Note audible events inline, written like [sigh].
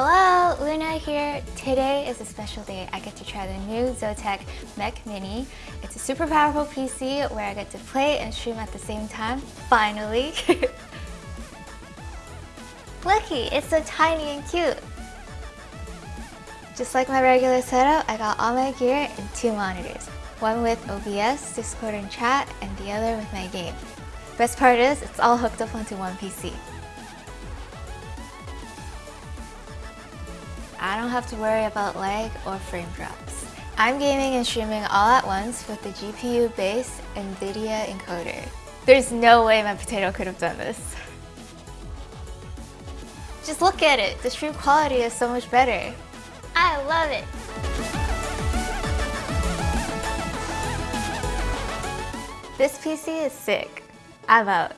Hello, Luna here. Today is a special day. I get to try the new Zotac MEK Mini. It's a super powerful PC where I get to play and stream at the same time. Finally! [laughs] Looky, it's so tiny and cute. Just like my regular setup, I got all my gear and two monitors. One with OBS, Discord and chat, and the other with my game. Best part is, it's all hooked up onto one PC. I don't have to worry about lag or frame drops. I'm gaming and streaming all at once with the GPU-based NVIDIA encoder. There's no way my potato could have done this. Just look at it, the stream quality is so much better. I love it! This PC is sick. I'm out.